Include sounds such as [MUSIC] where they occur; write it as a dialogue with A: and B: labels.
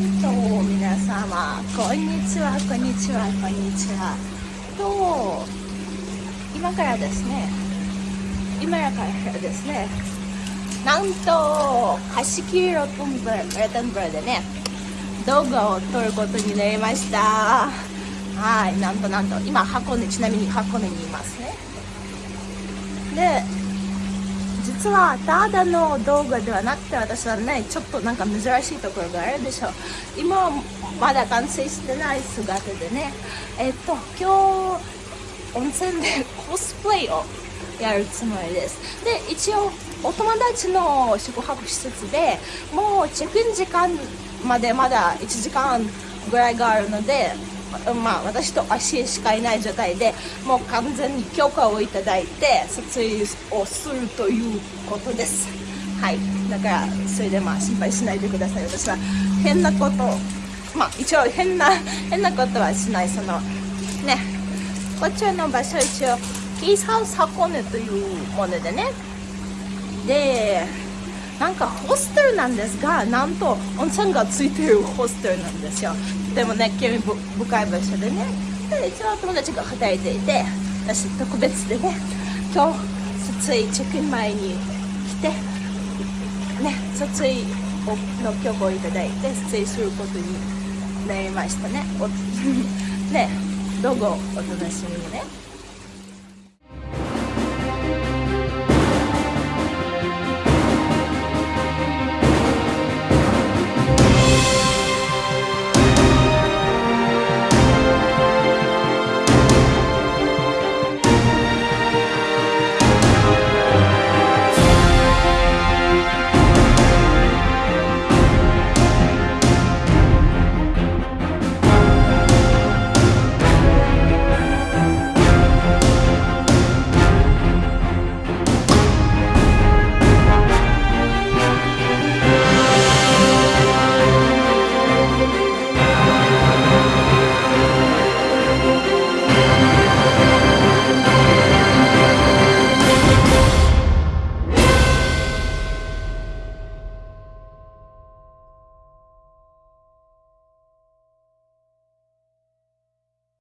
A: んと皆様こんにちはこんにちはこんにちは。と今からですね今からですねなんと貸し切りロトンブルレトンブルでね動画を撮ることになりました。はいなんとなんと今箱根ちなみに箱根にいますね。で実はただの動画ではなくて私はねちょっとなんか珍しいところがあるでしょう。今はまだ完成してない姿でね。えっと今日温泉でコスプレをやるつもりです。で一応お友達の宿泊施設でもうチェックイン時間までまだ1時間ぐらいがあるのでまあ、私と足しかいない状態でもう完全に許可をいただいて撮影をするということです。はい。だからそれでまあ心配しないでください。私は変なことまあ一応変な [LAUGHS] 変なことはしない。そのね。こちらの場所一応キースハウス箱根というものでね。でなんかホステルなんですがなんと温泉がついてるホステルなんですよ。でもね興味深い場所でね。で一応友達が働いていて私特別でね今日撮影チェックイン前に来てね撮影の許可をいただいて撮影することになりましたね。[LAUGHS] ねどうぞお楽しみにね。